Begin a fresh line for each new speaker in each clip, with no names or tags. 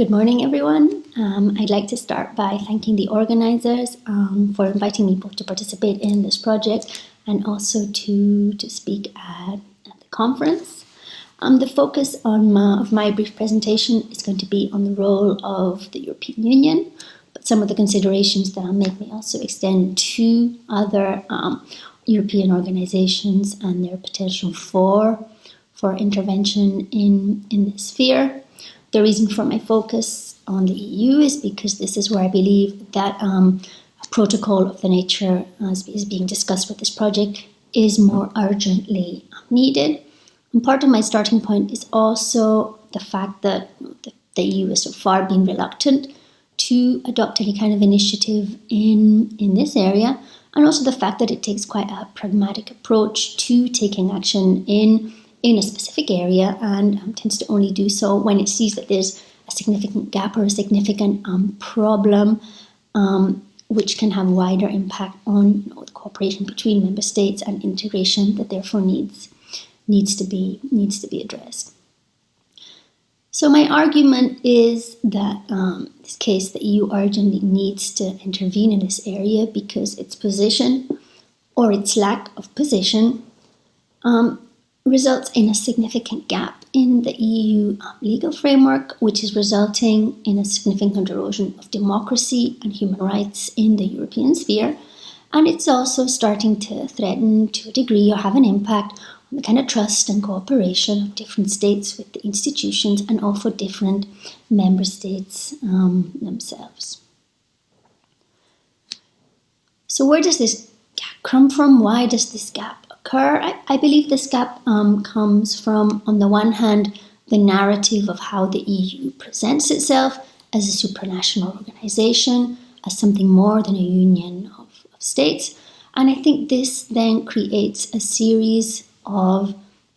Good morning, everyone. Um, I'd like to start by thanking the organisers um, for inviting me both to participate in this project and also to, to speak at, at the conference. Um, the focus on my, of my brief presentation is going to be on the role of the European Union, but some of the considerations that I'll make may also extend to other um, European organisations and their potential for, for intervention in, in this sphere. The reason for my focus on the EU is because this is where I believe that um, a protocol of the nature as is being discussed with this project is more urgently needed. And part of my starting point is also the fact that the, the EU has so far been reluctant to adopt any kind of initiative in, in this area, and also the fact that it takes quite a pragmatic approach to taking action in, in a specific area and um, tends to only do so when it sees that there's a significant gap or a significant um, problem um, which can have wider impact on you know, the cooperation between member states and integration that therefore needs needs to be needs to be addressed. So my argument is that um, this case the EU urgently needs to intervene in this area because its position or its lack of position um, results in a significant gap in the EU um, legal framework, which is resulting in a significant erosion of democracy and human rights in the European sphere. And it's also starting to threaten to a degree or have an impact on the kind of trust and cooperation of different states with the institutions and also different member states um, themselves. So where does this gap come from? Why does this gap occur? I, I believe this gap um, comes from, on the one hand, the narrative of how the EU presents itself as a supranational organization, as something more than a union of, of states. And I think this then creates a series of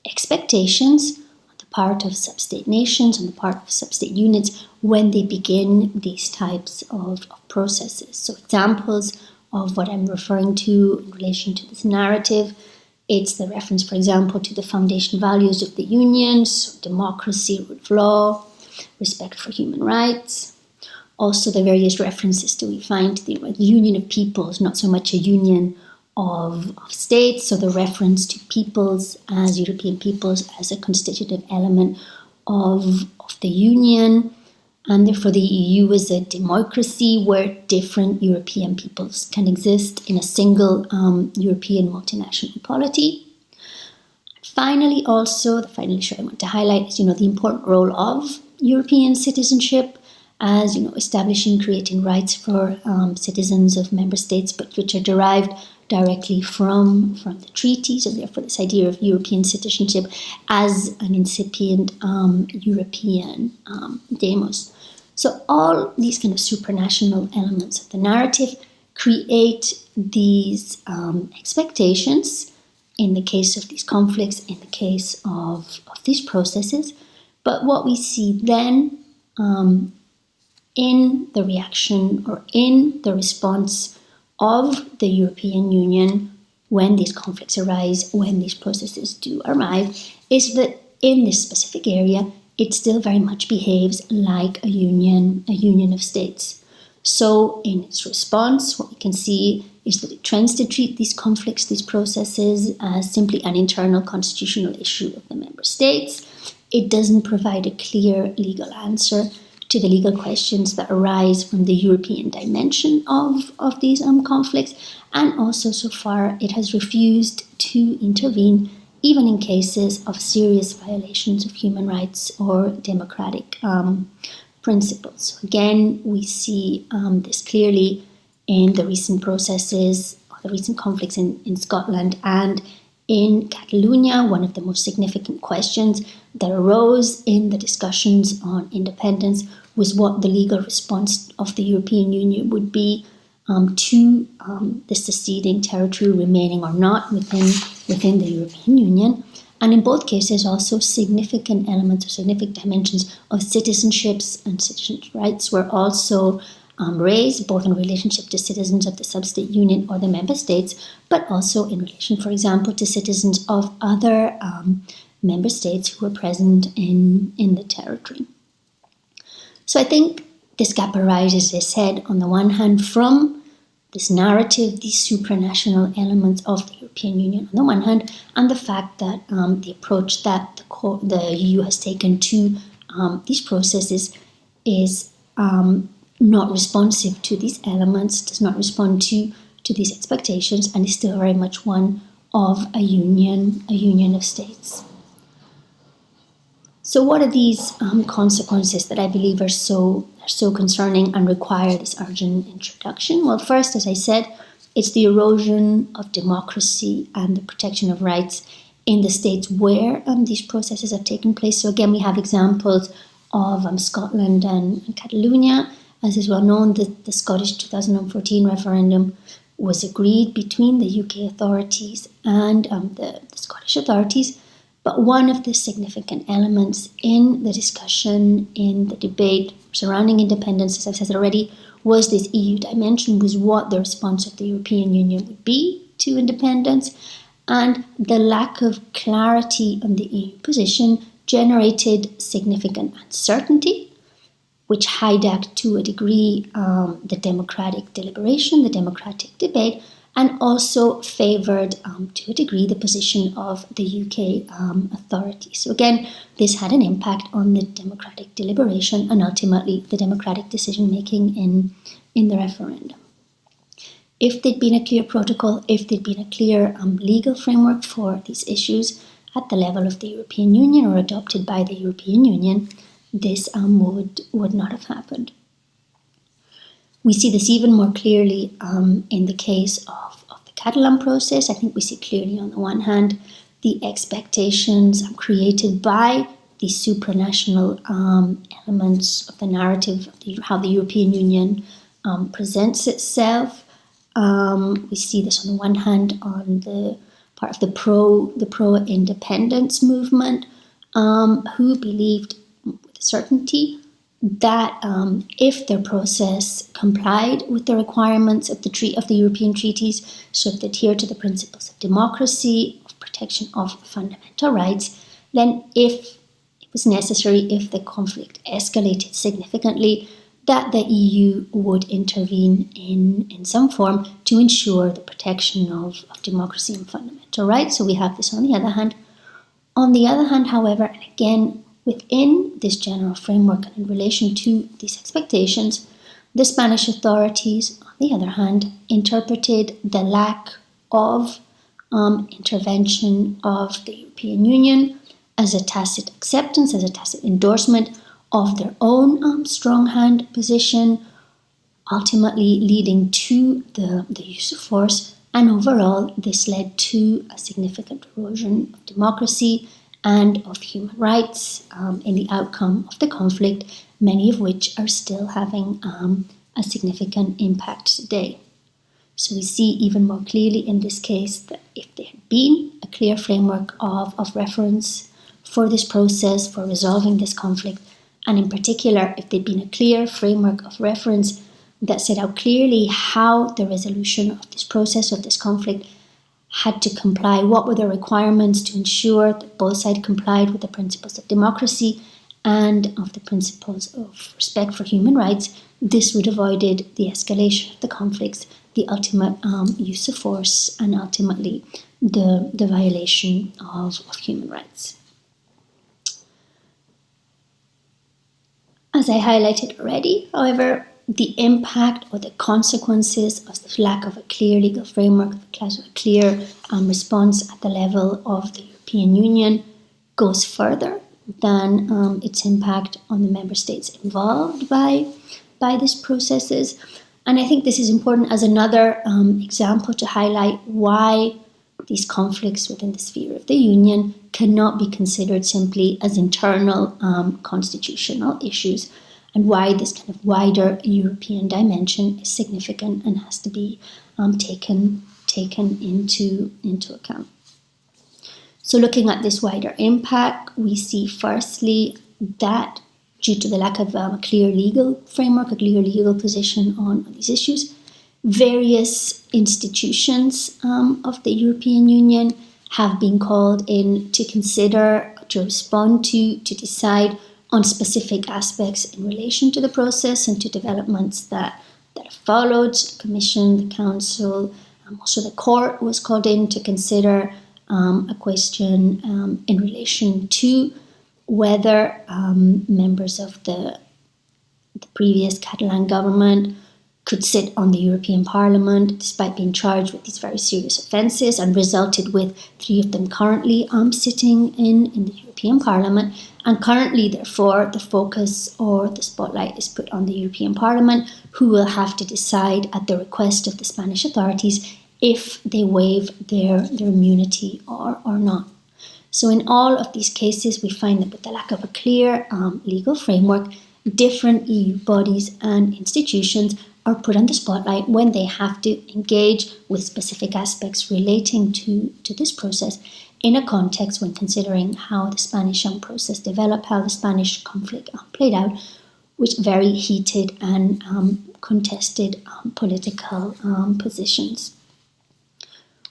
expectations on the part of sub-state nations, on the part of sub-state units when they begin these types of, of processes. So examples of what I'm referring to in relation to this narrative it's the reference, for example, to the foundation values of the union, so democracy, rule of law, respect for human rights. Also, the various references that we find the union of peoples, not so much a union of, of states, so the reference to peoples as European peoples as a constitutive element of, of the Union, and therefore the EU is a democracy where different European peoples can exist in a single um, European multinational polity. Finally, also, the final issue I want to highlight is, you know, the important role of European citizenship as, you know, establishing, creating rights for um, citizens of member states, but which are derived directly from, from the treaties, and therefore this idea of European citizenship as an incipient um, European um, demos. So all these kind of supranational elements of the narrative create these um, expectations in the case of these conflicts, in the case of, of these processes. But what we see then um, in the reaction or in the response of the European Union when these conflicts arise, when these processes do arrive, is that in this specific area, it still very much behaves like a union, a union of states. So in its response, what we can see is that it tends to treat these conflicts, these processes, as simply an internal constitutional issue of the member states. It doesn't provide a clear legal answer to the legal questions that arise from the European dimension of, of these um, conflicts, and also so far it has refused to intervene even in cases of serious violations of human rights or democratic um, principles. Again, we see um, this clearly in the recent processes, the recent conflicts in, in Scotland and in Catalonia, one of the most significant questions that arose in the discussions on independence was what the legal response of the European Union would be um, to um, the seceding territory remaining or not within, within the European Union. And in both cases, also significant elements or significant dimensions of citizenships and citizens' rights were also um, raised, both in relationship to citizens of the sub-state union or the member states, but also in relation, for example, to citizens of other um, member states who were present in, in the territory. So I think this gap arises, as I said, on the one hand from this narrative, these supranational elements of the European Union on the one hand, and the fact that um, the approach that the, the, EU has taken to um, these processes is um, not responsive to these elements, does not respond to, to these expectations, and is still very much one of a union, a union of states. So, what are these um, consequences that I believe are so are so concerning and require this urgent introduction? Well, first, as I said, it's the erosion of democracy and the protection of rights in the states where um, these processes have taken place. So, again, we have examples of um, Scotland and, and Catalonia. As is well known, the, the Scottish 2014 referendum was agreed between the UK authorities and um, the, the Scottish authorities. But one of the significant elements in the discussion, in the debate surrounding independence, as I've said already, was this EU dimension, was what the response of the European Union would be to independence. And the lack of clarity on the EU position generated significant uncertainty, which hijacked to a degree um, the democratic deliberation, the democratic debate, and also favoured um, to a degree the position of the UK um, authorities. So, again, this had an impact on the democratic deliberation and ultimately the democratic decision making in, in the referendum. If there'd been a clear protocol, if there'd been a clear um, legal framework for these issues at the level of the European Union or adopted by the European Union, this um, would, would not have happened. We see this even more clearly um, in the case of, of the Catalan process. I think we see clearly, on the one hand, the expectations created by the supranational um, elements of the narrative of the, how the European Union um, presents itself. Um, we see this on the one hand on the part of the pro the pro independence movement, um, who believed certainty that um, if their process complied with the requirements of the tre- of the European treaties, they adhere to the principles of democracy, of protection of fundamental rights, then if it was necessary, if the conflict escalated significantly, that the EU would intervene in, in some form to ensure the protection of, of democracy and fundamental rights. So we have this on the other hand. On the other hand, however, and again, Within this general framework and in relation to these expectations, the Spanish authorities, on the other hand, interpreted the lack of um, intervention of the European Union as a tacit acceptance, as a tacit endorsement of their own um, strong hand position, ultimately leading to the, the use of force. And overall, this led to a significant erosion of democracy and of human rights um, in the outcome of the conflict, many of which are still having um, a significant impact today. So we see even more clearly in this case that if there had been a clear framework of, of reference for this process, for resolving this conflict, and in particular, if there'd been a clear framework of reference that set out clearly how the resolution of this process, of this conflict, had to comply, what were the requirements to ensure that both sides complied with the principles of democracy and of the principles of respect for human rights, this would have avoided the escalation of the conflicts, the ultimate um, use of force, and ultimately the, the violation of, of human rights. As I highlighted already, however, the impact or the consequences of the lack of a clear legal framework, a clear um, response at the level of the European Union goes further than um, its impact on the member states involved by, by these processes. And I think this is important as another um, example to highlight why these conflicts within the sphere of the Union cannot be considered simply as internal um, constitutional issues and why this kind of wider European dimension is significant and has to be um, taken taken into into account. So, looking at this wider impact, we see firstly that due to the lack of um, a clear legal framework, a clear legal position on, these issues, various institutions um, of the European Union have been called in to consider, to respond to, to decide on specific aspects in relation to the process and to developments that, that followed. The Commission, the Council, um, also the Court was called in to consider um, a question um, in relation to whether um, members of the, the previous Catalan government could sit on the European Parliament despite being charged with these very serious offences and resulted with three of them currently um, sitting in, in the European Parliament. And currently, therefore, the focus or the spotlight is put on the European Parliament, who will have to decide at the request of the Spanish authorities if they waive their, their immunity or, or not. So, in all of these cases, we find that with the lack of a clear um, legal framework, different EU bodies and institutions are put on the spotlight when they have to engage with specific aspects relating to, to this process in a context when considering how the Spanish um, process developed, how the Spanish conflict played out, which very heated and um, contested um, political um, positions.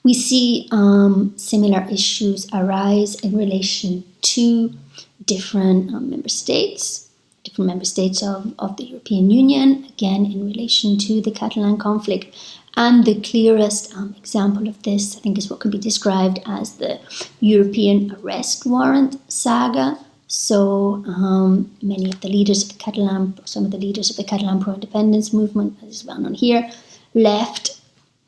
We see um, similar issues arise in relation to different um, member states different member states of, of the European Union, again in relation to the Catalan conflict. And the clearest um, example of this, I think, is what can be described as the European arrest warrant saga. So um, many of the leaders of the Catalan, some of the leaders of the Catalan pro-independence movement, as is well known here, left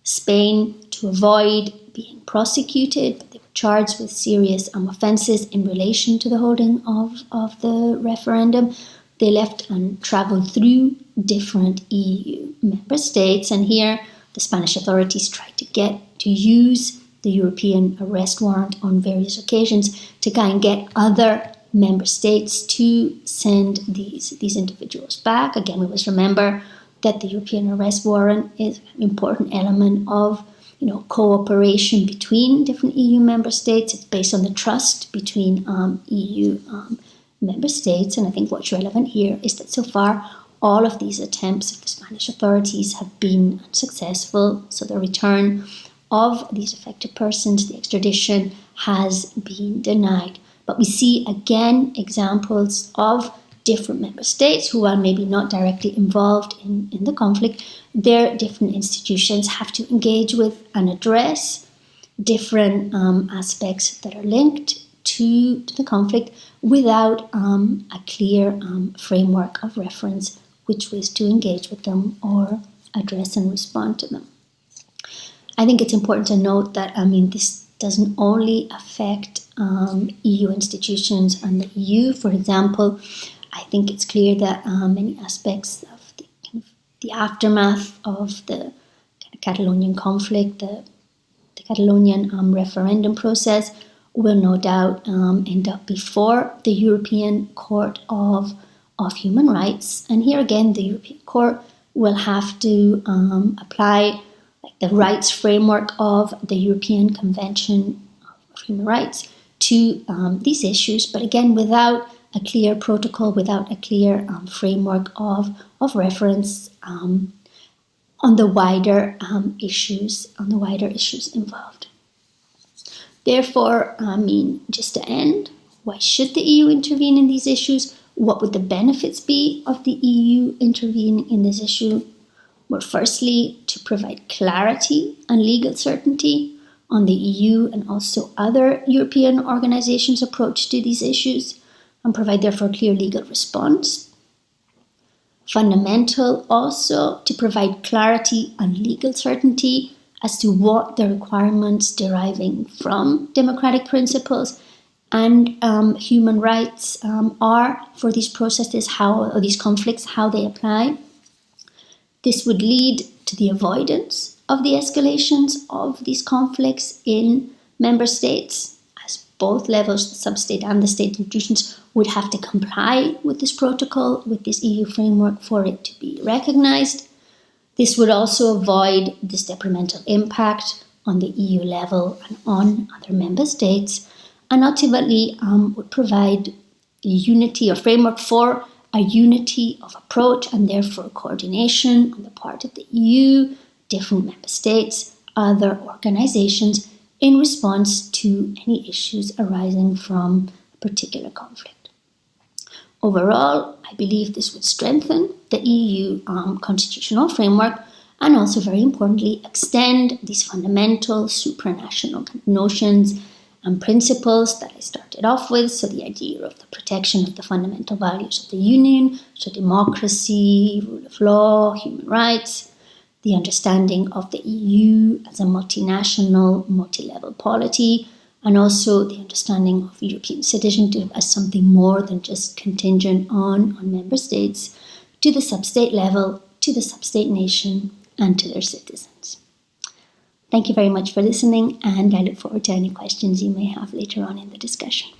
Spain to avoid being prosecuted, but they were charged with serious um, offences in relation to the holding of, of the referendum they left and traveled through different EU member states. And here, the Spanish authorities tried to get to use the European arrest warrant on various occasions to try and get other member states to send these, these individuals back. Again, we must remember that the European arrest warrant is an important element of you know, cooperation between different EU member states. It's based on the trust between um, EU um, member states. And I think what's relevant here is that so far all of these attempts of the Spanish authorities have been unsuccessful. So the return of these affected persons, the extradition, has been denied. But we see again examples of different member states who are maybe not directly involved in, in the conflict. Their different institutions have to engage with and address different um, aspects that are linked to, to the conflict without um, a clear um, framework of reference which ways to engage with them or address and respond to them. I think it's important to note that, I mean, this doesn't only affect um, EU institutions and the EU. For example, I think it's clear that um, many aspects of the, kind of the aftermath of the Catalonian conflict, the, the Catalonian um, referendum process, will no doubt um, end up before the European Court of, of Human Rights. And here again, the European Court will have to um, apply like, the rights framework of the European Convention of Human Rights to um, these issues, but again, without a clear protocol, without a clear um, framework of, of reference um, on the wider um, issues, on the wider issues involved. Therefore, I mean, just to end, why should the EU intervene in these issues? What would the benefits be of the EU intervening in this issue? Well, firstly, to provide clarity and legal certainty on the EU and also other European organizations' approach to these issues and provide therefore clear legal response. Fundamental also to provide clarity and legal certainty as to what the requirements deriving from democratic principles and um, human rights um, are for these processes, how or these conflicts, how they apply. This would lead to the avoidance of the escalations of these conflicts in member states, as both levels, the sub-state and the state institutions, would have to comply with this protocol, with this EU framework for it to be recognized. This would also avoid this detrimental impact on the EU level and on other member states, and ultimately um, would provide a unity or framework for a unity of approach and therefore coordination on the part of the EU, different member states, other organizations in response to any issues arising from a particular conflict. Overall, I believe this would strengthen the EU um, constitutional framework and also, very importantly, extend these fundamental supranational notions and principles that I started off with. So, the idea of the protection of the fundamental values of the Union, so democracy, rule of law, human rights, the understanding of the EU as a multinational, multi level polity, and also the understanding of European citizenship as something more than just contingent on, on member states to the sub state level, to the sub state nation, and to their citizens. Thank you very much for listening, and I look forward to any questions you may have later on in the discussion.